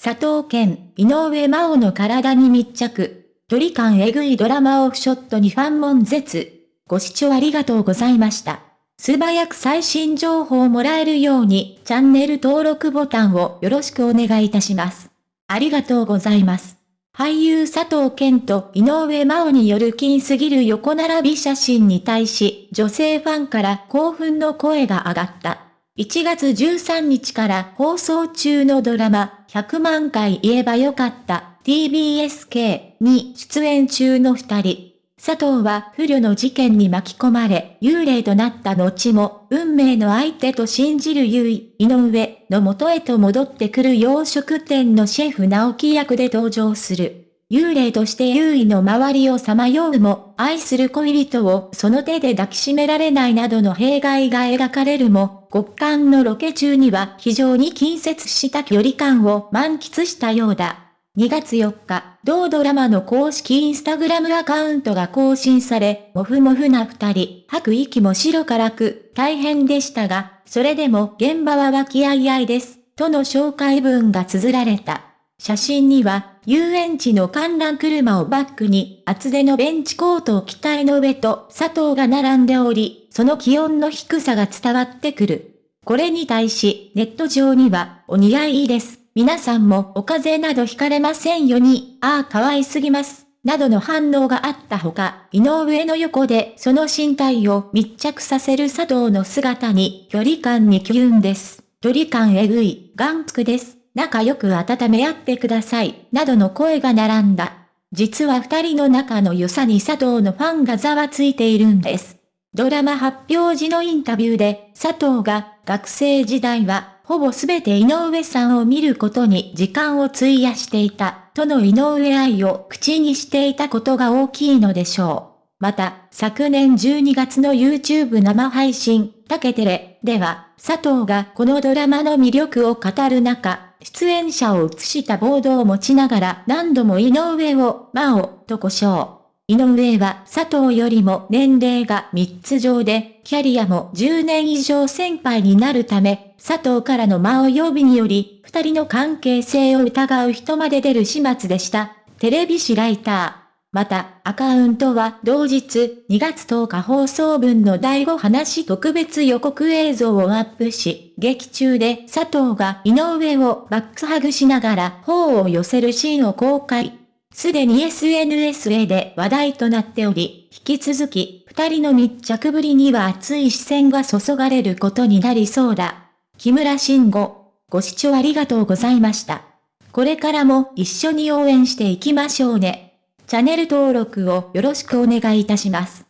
佐藤健、井上真央の体に密着。距離感えぐいドラマオフショットにファン悶絶。ご視聴ありがとうございました。素早く最新情報をもらえるように、チャンネル登録ボタンをよろしくお願いいたします。ありがとうございます。俳優佐藤健と井上真央による金すぎる横並び写真に対し、女性ファンから興奮の声が上がった。1月13日から放送中のドラマ、100万回言えばよかった TBSK に出演中の二人。佐藤は不慮の事件に巻き込まれ、幽霊となった後も、運命の相手と信じる優位、井上の元へと戻ってくる洋食店のシェフ直樹役で登場する。幽霊として優位の周りをさまようも、愛する恋人をその手で抱きしめられないなどの弊害が描かれるも、極寒のロケ中には非常に近接した距離感を満喫したようだ。2月4日、同ドラマの公式インスタグラムアカウントが更新され、もふもふな二人、吐く息も白からく、大変でしたが、それでも現場は和気あいあいです、との紹介文が綴られた。写真には、遊園地の観覧車をバックに、厚手のベンチコートを機体の上と佐藤が並んでおり、その気温の低さが伝わってくる。これに対し、ネット上には、お似合いです。皆さんもお風邪などひかれませんよに、ああ可愛すぎます。などの反応があったほか、井上の横でその身体を密着させる佐藤の姿に距離感にキュンです。距離感えぐい、眼福です。仲良く温め合ってください、などの声が並んだ。実は二人の仲の良さに佐藤のファンがざわついているんです。ドラマ発表時のインタビューで、佐藤が学生時代はほぼすべて井上さんを見ることに時間を費やしていた、との井上愛を口にしていたことが大きいのでしょう。また、昨年12月の YouTube 生配信、タケテレでは、佐藤がこのドラマの魅力を語る中、出演者を映したボードを持ちながら何度も井上を、魔王、と呼称。井上は佐藤よりも年齢が3つ上で、キャリアも10年以上先輩になるため、佐藤からの魔王呼びにより、二人の関係性を疑う人まで出る始末でした。テレビ誌ライター。また、アカウントは同日2月10日放送分の第5話特別予告映像をアップし、劇中で佐藤が井上をバックハグしながら頬を寄せるシーンを公開。すでに SNS で話題となっており、引き続き、二人の密着ぶりには熱い視線が注がれることになりそうだ。木村慎吾、ご視聴ありがとうございました。これからも一緒に応援していきましょうね。チャンネル登録をよろしくお願いいたします。